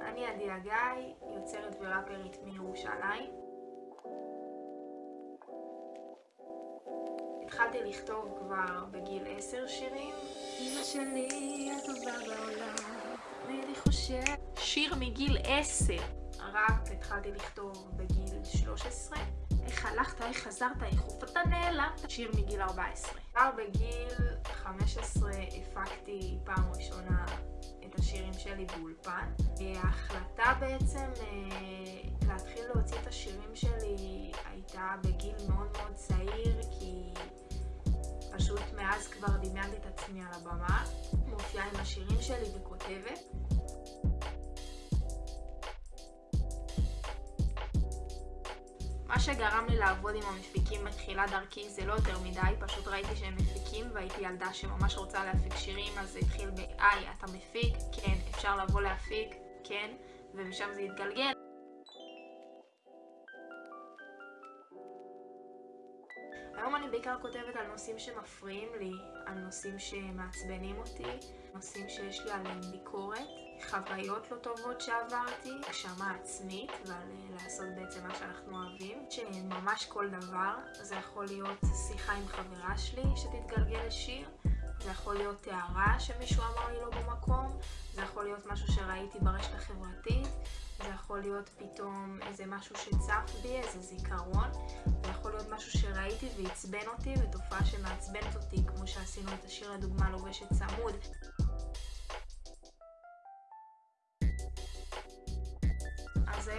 אני עדי הגיא, יוצרת וראפרית מירושלים. התחלתי לכתוב כבר בגיל עשר שירים. אמא שלי הטובה בעולם, ואני חושב... שיר מגיל עשר. ראפ התחלתי לכתוב בגיל 13. איך הלכת, איך חזרת, איך הופעת נעלמת. שיר מגיל 14. כבר בגיל 15 הפקתי פעם ראשונה את השירים שלי באולפן. ההחלטה בעצם אה, להתחיל להוציא את השירים שלי הייתה בגיל מאוד מאוד צעיר, כי פשוט מאז כבר דמיינתי את עצמי על הבמה. מופיעה עם השירים שלי וכותבת. שגרם לי לעבוד עם המפיקים בתחילת דרכי זה לא יותר מדי, פשוט ראיתי שהם מפיקים והייתי ילדה שממש רוצה להפיק שירים, אז זה התחיל ב-היי, אתה מפיק? כן. אפשר לבוא להפיק? כן. ומשם זה התגלגל. היום אני בעיקר כותבת על נושאים שמפריעים לי, על נושאים שמעצבנים אותי, נושאים שיש לי עליהם ביקורת, חוויות לא טובות שעברתי, הגשמה עצמית ועל לעשות בעצם מה שאנחנו אוהבים, שממש כל דבר, זה יכול להיות שיחה עם חברה שלי שתתגלגל לשיר, זה יכול להיות הערה שמישהו אמר לי לא במקום, זה יכול להיות משהו שראיתי ברשת החברתית, זה יכול להיות פתאום איזה משהו שצף בי, איזה זיכרון, זה יכול להיות משהו שראיתי ועצבן אותי, ותופעה שמעצבנת אותי, כמו שעשינו את השיר לדוגמה לובשת צמוד.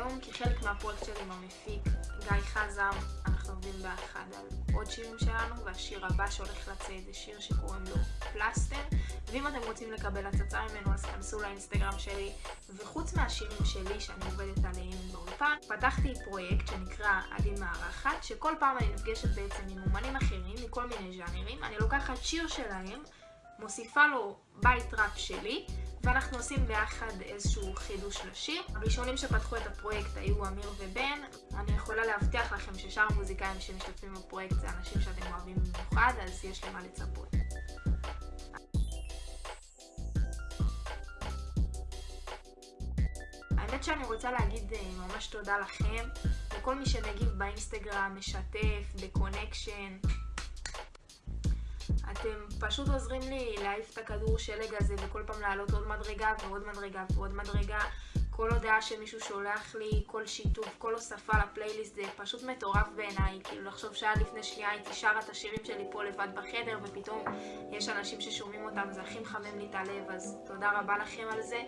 היום כחלק מהפרויקט שלי עם המפיק גיא חזם, אנחנו עובדים ביחד על עוד שירים שלנו, והשיר הבא שהולך לצאת זה שיר שקוראים לו פלסטר. ואם אתם רוצים לקבל הצצה ממנו אז כנסו לאינסטגרם שלי. וחוץ מהשירים שלי שאני עובדת עליהם באולפן, פתחתי פרויקט שנקרא עדי מארחת, שכל פעם אני נפגשת בעצם עם אומנים אחרים מכל מיני ז'אנרים. אני לוקחת שיר שלהם, מוסיפה לו בית ראפ שלי, ואנחנו עושים ביחד איזשהו חידוש לשיר. הראשונים שפתחו את הפרויקט היו אמיר ובן. אני יכולה להבטיח לכם ששאר המוזיקאים שמשתתפים בפרויקט זה אנשים שאתם אוהבים במיוחד, אז יש למה לצפות. האמת שאני רוצה להגיד ממש תודה לכם, לכל מי שמגיב באינסטגרם, משתף, בקונקשן. אתם פשוט עוזרים לי להעיף את הכדור שלג הזה וכל פעם לעלות עוד מדרגה ועוד מדרגה ועוד מדרגה. כל הודעה שמישהו שולח לי, כל שיתוף, כל הוספה לפלייליסט זה פשוט מטורף בעיניי. כאילו לחשוב שעד לפני שנייה הייתי שרה את השירים שלי פה לבד בחדר ופתאום יש אנשים ששומעים אותם, זה הכי מחמם לי את הלב, אז תודה רבה לכם על זה.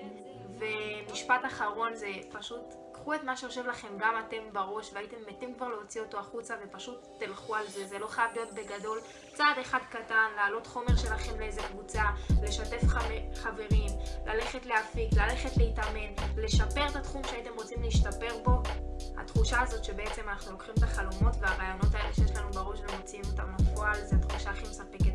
ומשפט אחרון זה פשוט קחו את מה שיושב לכם גם אתם בראש והייתם מתים כבר להוציא אותו החוצה ופשוט תלכו על זה, זה לא חייב להיות בגדול. צעד אחד קטן, להעלות חומר שלכם לאיזה קבוצה, לשתף חברים, ללכת להפיק, ללכת להתאמן, לשפר את התחום שהייתם רוצים להשתפר בו. התחושה הזאת שבעצם אנחנו לוקחים את החלומות והרעיונות האלה שיש לנו בראש ומוציאים אותם לפועל, זה התחושה הכי מספקת.